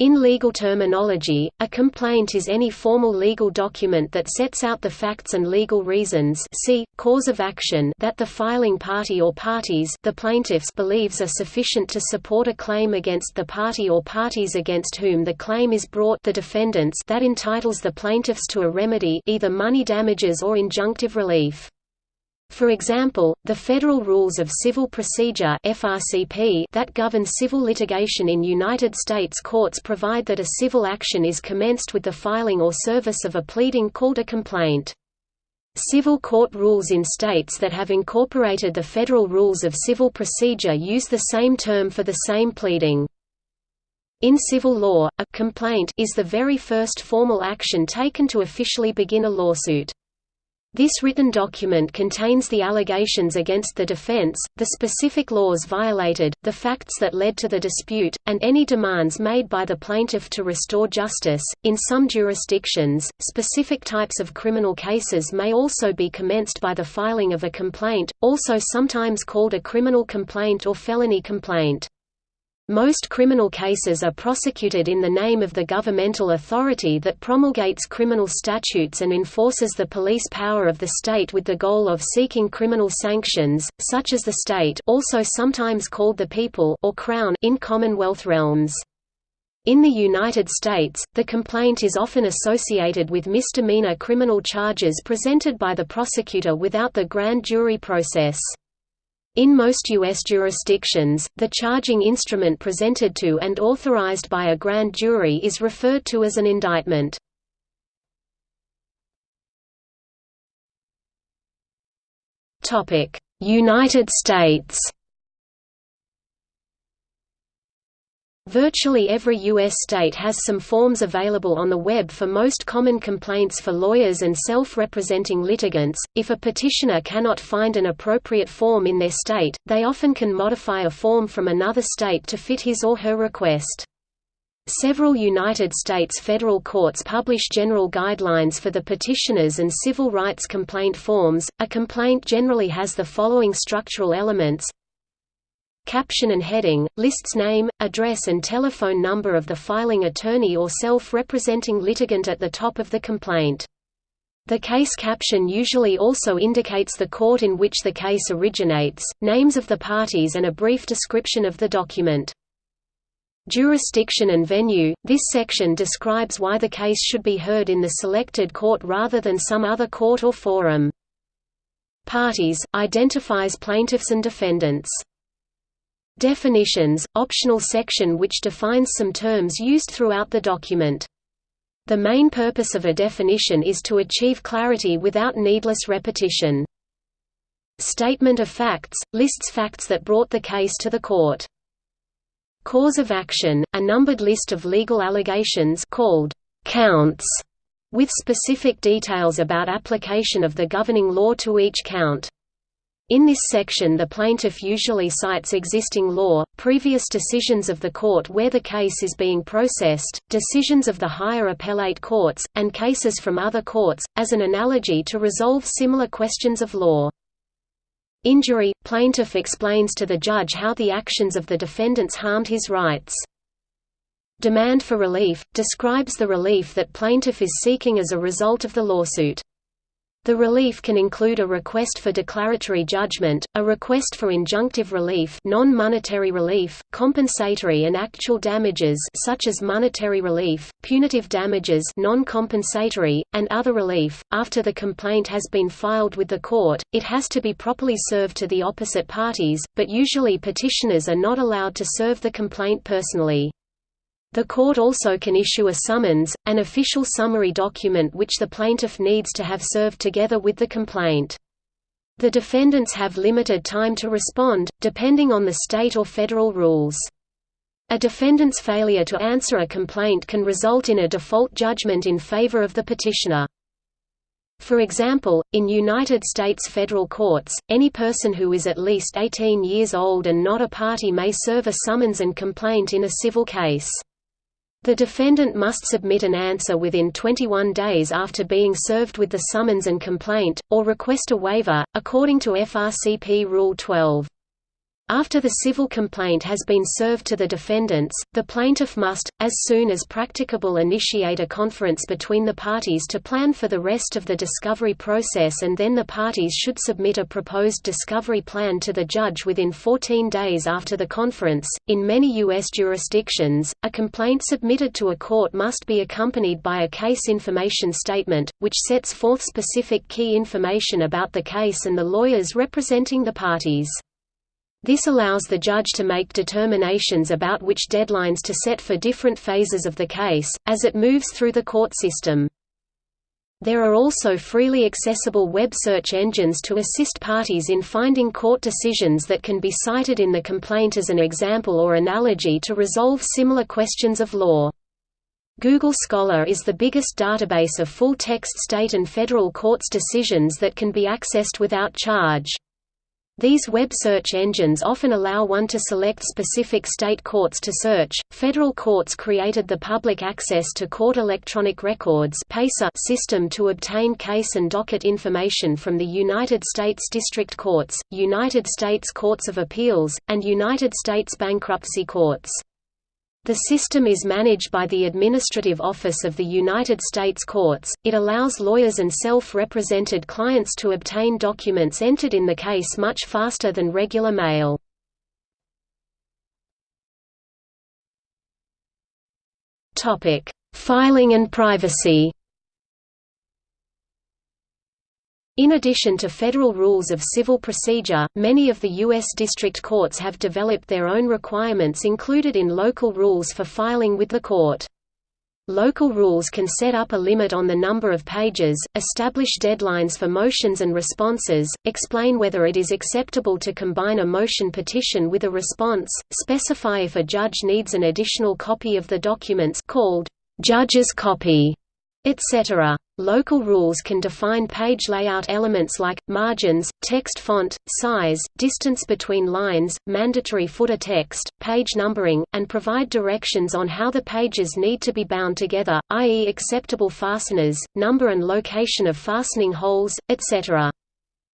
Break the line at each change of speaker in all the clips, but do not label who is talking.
In legal terminology, a complaint is any formal legal document that sets out the facts and legal reasons see, cause of action that the filing party or parties the plaintiffs believes are sufficient to support a claim against the party or parties against whom the claim is brought the defendants that entitles the plaintiffs to a remedy either money damages or injunctive relief. For example, the Federal Rules of Civil Procedure that govern civil litigation in United States courts provide that a civil action is commenced with the filing or service of a pleading called a complaint. Civil court rules in states that have incorporated the Federal Rules of Civil Procedure use the same term for the same pleading. In civil law, a complaint is the very first formal action taken to officially begin a lawsuit. This written document contains the allegations against the defense, the specific laws violated, the facts that led to the dispute, and any demands made by the plaintiff to restore justice. In some jurisdictions, specific types of criminal cases may also be commenced by the filing of a complaint, also sometimes called a criminal complaint or felony complaint. Most criminal cases are prosecuted in the name of the governmental authority that promulgates criminal statutes and enforces the police power of the state with the goal of seeking criminal sanctions, such as the state also sometimes called the people or crown in Commonwealth realms. In the United States, the complaint is often associated with misdemeanor criminal charges presented by the prosecutor without the grand jury process. In most U.S. jurisdictions, the charging instrument presented to and authorized by a grand jury is referred to as an indictment. United States Virtually every U.S. state has some forms available on the web for most common complaints for lawyers and self-representing litigants. If a petitioner cannot find an appropriate form in their state, they often can modify a form from another state to fit his or her request. Several United States federal courts publish general guidelines for the petitioners and civil rights complaint forms. A complaint generally has the following structural elements caption and heading, lists name, address and telephone number of the filing attorney or self-representing litigant at the top of the complaint. The case caption usually also indicates the court in which the case originates, names of the parties and a brief description of the document. Jurisdiction and venue – This section describes why the case should be heard in the selected court rather than some other court or forum. Parties – Identifies plaintiffs and defendants Definitions – optional section which defines some terms used throughout the document. The main purpose of a definition is to achieve clarity without needless repetition. Statement of facts – lists facts that brought the case to the court. Cause of action – a numbered list of legal allegations called «counts» with specific details about application of the governing law to each count. In this section the plaintiff usually cites existing law, previous decisions of the court where the case is being processed, decisions of the higher appellate courts, and cases from other courts, as an analogy to resolve similar questions of law. Injury – Plaintiff explains to the judge how the actions of the defendants harmed his rights. Demand for relief – describes the relief that plaintiff is seeking as a result of the lawsuit. The relief can include a request for declaratory judgment, a request for injunctive relief non-monetary relief, compensatory and actual damages such as monetary relief, punitive damages non-compensatory, and other relief. After the complaint has been filed with the court, it has to be properly served to the opposite parties, but usually petitioners are not allowed to serve the complaint personally. The court also can issue a summons, an official summary document which the plaintiff needs to have served together with the complaint. The defendants have limited time to respond, depending on the state or federal rules. A defendant's failure to answer a complaint can result in a default judgment in favor of the petitioner. For example, in United States federal courts, any person who is at least 18 years old and not a party may serve a summons and complaint in a civil case. The defendant must submit an answer within 21 days after being served with the summons and complaint, or request a waiver, according to FRCP Rule 12. After the civil complaint has been served to the defendants, the plaintiff must, as soon as practicable initiate a conference between the parties to plan for the rest of the discovery process and then the parties should submit a proposed discovery plan to the judge within 14 days after the conference. In many U.S. jurisdictions, a complaint submitted to a court must be accompanied by a case information statement, which sets forth specific key information about the case and the lawyers representing the parties. This allows the judge to make determinations about which deadlines to set for different phases of the case, as it moves through the court system. There are also freely accessible web search engines to assist parties in finding court decisions that can be cited in the complaint as an example or analogy to resolve similar questions of law. Google Scholar is the biggest database of full-text state and federal courts decisions that can be accessed without charge. These web search engines often allow one to select specific state courts to search. Federal courts created the Public Access to Court Electronic Records system to obtain case and docket information from the United States District Courts, United States Courts of Appeals, and United States Bankruptcy Courts. The system is managed by the Administrative Office of the United States Courts. It allows lawyers and self represented clients to obtain documents entered in the case much faster than regular mail. Filing and privacy In addition to federal rules of civil procedure, many of the U.S. district courts have developed their own requirements included in local rules for filing with the court. Local rules can set up a limit on the number of pages, establish deadlines for motions and responses, explain whether it is acceptable to combine a motion petition with a response, specify if a judge needs an additional copy of the documents called judge's copy, etc. Local rules can define page layout elements like, margins, text font, size, distance between lines, mandatory footer text, page numbering, and provide directions on how the pages need to be bound together, i.e. acceptable fasteners, number and location of fastening holes, etc.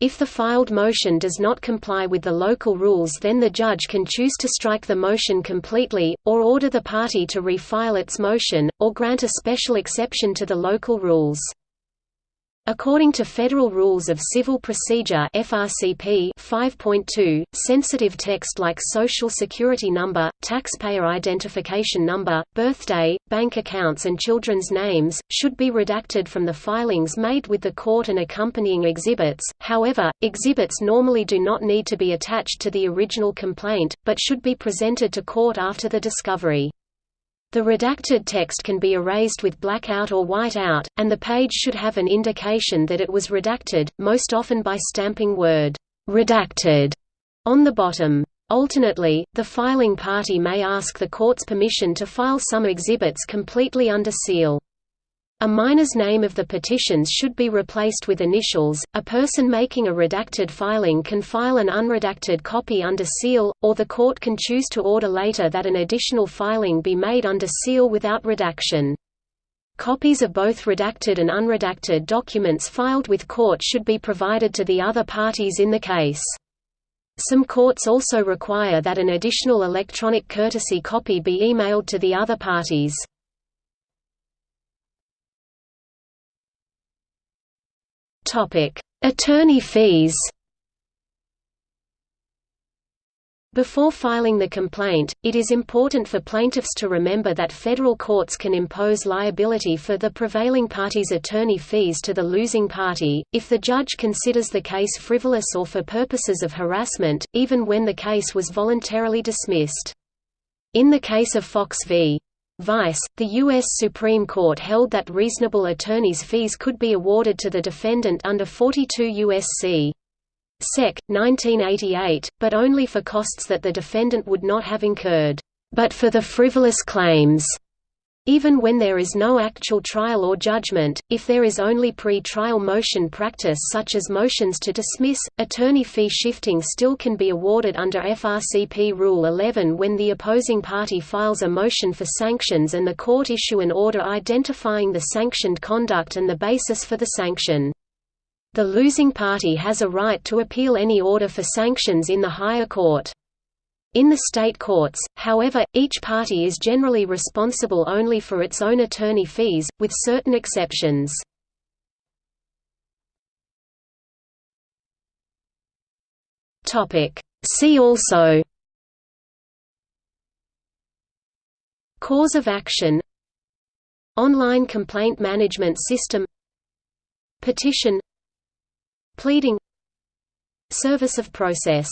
If the filed motion does not comply with the local rules then the judge can choose to strike the motion completely, or order the party to refile its motion, or grant a special exception to the local rules. According to Federal Rules of Civil Procedure FRCP 5.2, sensitive text like Social Security number, taxpayer identification number, birthday, bank accounts and children's names, should be redacted from the filings made with the court and accompanying exhibits, however, exhibits normally do not need to be attached to the original complaint, but should be presented to court after the discovery. The redacted text can be erased with blackout or whiteout, and the page should have an indication that it was redacted, most often by stamping word redacted on the bottom. Alternately, the filing party may ask the court's permission to file some exhibits completely under seal. A minor's name of the petitions should be replaced with initials. A person making a redacted filing can file an unredacted copy under seal, or the court can choose to order later that an additional filing be made under seal without redaction. Copies of both redacted and unredacted documents filed with court should be provided to the other parties in the case. Some courts also require that an additional electronic courtesy copy be emailed to the other parties. Attorney fees. Before filing the complaint, it is important for plaintiffs to remember that federal courts can impose liability for the prevailing party's attorney fees to the losing party, if the judge considers the case frivolous or for purposes of harassment, even when the case was voluntarily dismissed. In the case of Fox v. Vice, the U.S. Supreme Court held that reasonable attorney's fees could be awarded to the defendant under 42 U.S.C. Sec. 1988, but only for costs that the defendant would not have incurred, but for the frivolous claims even when there is no actual trial or judgment, if there is only pre-trial motion practice such as motions to dismiss, attorney fee shifting still can be awarded under FRCP Rule 11 when the opposing party files a motion for sanctions and the court issue an order identifying the sanctioned conduct and the basis for the sanction. The losing party has a right to appeal any order for sanctions in the higher court. In the state courts, however, each party is generally responsible only for its own attorney fees, with certain exceptions. See also Cause of action Online complaint management system Petition Pleading Service of process